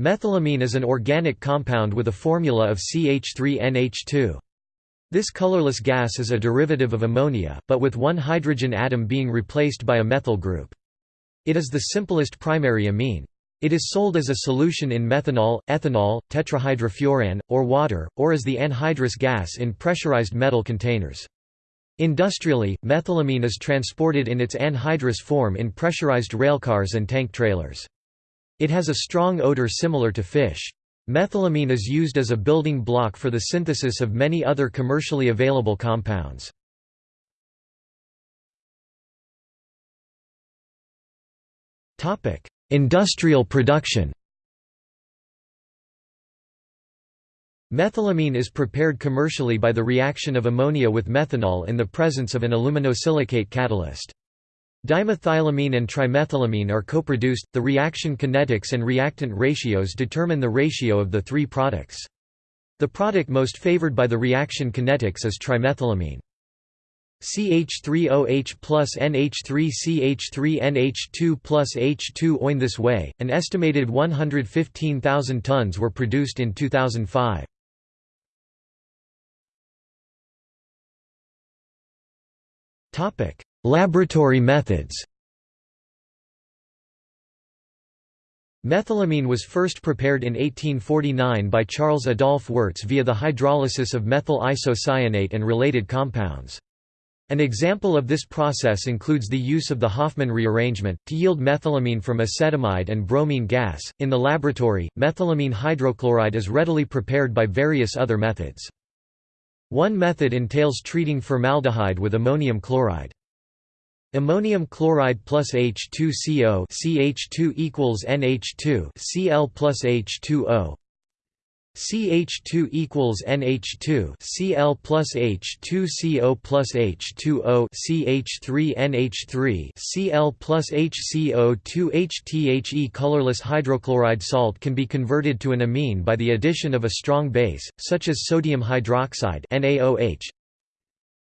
Methylamine is an organic compound with a formula of CH3NH2. This colorless gas is a derivative of ammonia, but with one hydrogen atom being replaced by a methyl group. It is the simplest primary amine. It is sold as a solution in methanol, ethanol, tetrahydrofuran, or water, or as the anhydrous gas in pressurized metal containers. Industrially, methylamine is transported in its anhydrous form in pressurized railcars and tank trailers. It has a strong odor similar to fish. Methylamine is used as a building block for the synthesis of many other commercially available compounds. Industrial production Methylamine is prepared commercially by the reaction of ammonia with methanol in the presence of an aluminosilicate catalyst. Dimethylamine and trimethylamine are co-produced, the reaction kinetics and reactant ratios determine the ratio of the three products. The product most favored by the reaction kinetics is trimethylamine. CH3OH plus NH3CH3NH2 plus H2O. In this way, an estimated 115,000 tons were produced in 2005. Laboratory methods Methylamine was first prepared in 1849 by Charles Adolphe Wurtz via the hydrolysis of methyl isocyanate and related compounds. An example of this process includes the use of the Hofmann rearrangement, to yield methylamine from acetamide and bromine gas. In the laboratory, methylamine hydrochloride is readily prepared by various other methods. One method entails treating formaldehyde with ammonium chloride. Ammonium chloride plus H2CO CH2 equals NH2 Cl plus H2O CH2 equals NH2 Cl plus H2CO plus H2O CH3 NH3 Cl plus HCO2 HTHE colorless hydrochloride salt can be converted to an amine by the addition of a strong base, such as sodium hydroxide NaOH,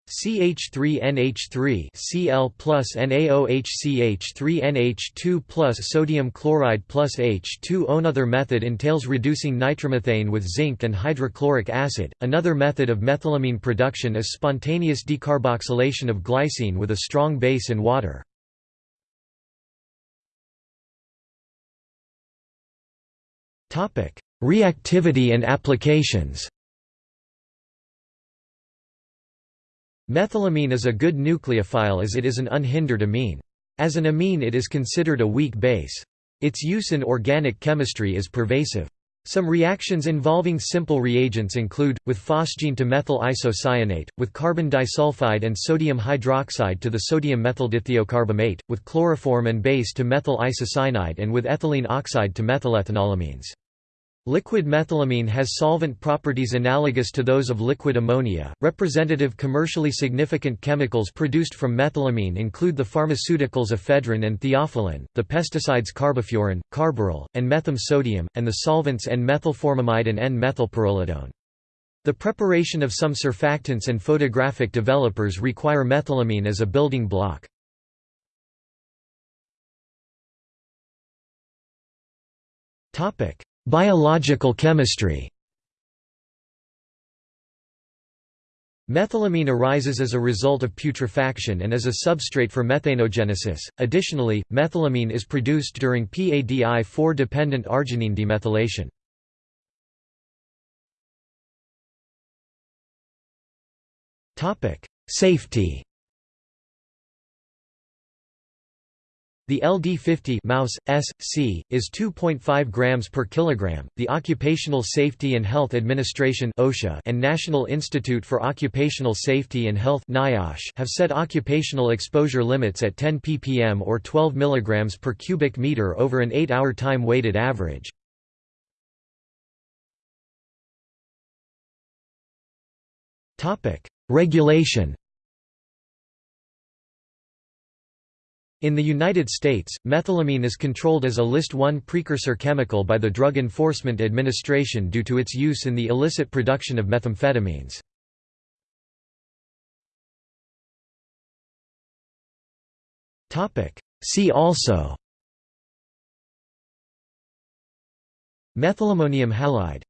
CH3NH3 Cl plus NaOHCH3NH2 plus sodium chloride plus H2O. Another method entails reducing nitromethane with zinc and hydrochloric acid. Another method of methylamine production is spontaneous decarboxylation of glycine with a strong base in water. Reactivity and applications Methylamine is a good nucleophile as it is an unhindered amine. As an amine it is considered a weak base. Its use in organic chemistry is pervasive. Some reactions involving simple reagents include, with phosgene to methyl isocyanate, with carbon disulfide and sodium hydroxide to the sodium methyldithiocarbamate, with chloroform and base to methyl isocyanide and with ethylene oxide to methylethanolamines. Liquid methylamine has solvent properties analogous to those of liquid ammonia. Representative commercially significant chemicals produced from methylamine include the pharmaceuticals ephedrine and theophylline, the pesticides carbofuran, carbaryl, and metham sodium, and the solvents N-methylformamide and N-methylpyrrolidone. The preparation of some surfactants and photographic developers require methylamine as a building block. Topic: Biological chemistry Methylamine arises as a result of putrefaction and as a substrate for methanogenesis. Additionally, methylamine is produced during PADI4 dependent arginine demethylation. Topic: Safety The LD50 mouse S C is 2.5 grams per kilogram. The Occupational Safety and Health Administration (OSHA) and National Institute for Occupational Safety and Health (NIOSH) have set occupational exposure limits at 10 ppm or 12 mg per cubic meter over an 8-hour time weighted average. Topic: Regulation In the United States, methylamine is controlled as a List 1 precursor chemical by the Drug Enforcement Administration due to its use in the illicit production of methamphetamines. See also Methylammonium halide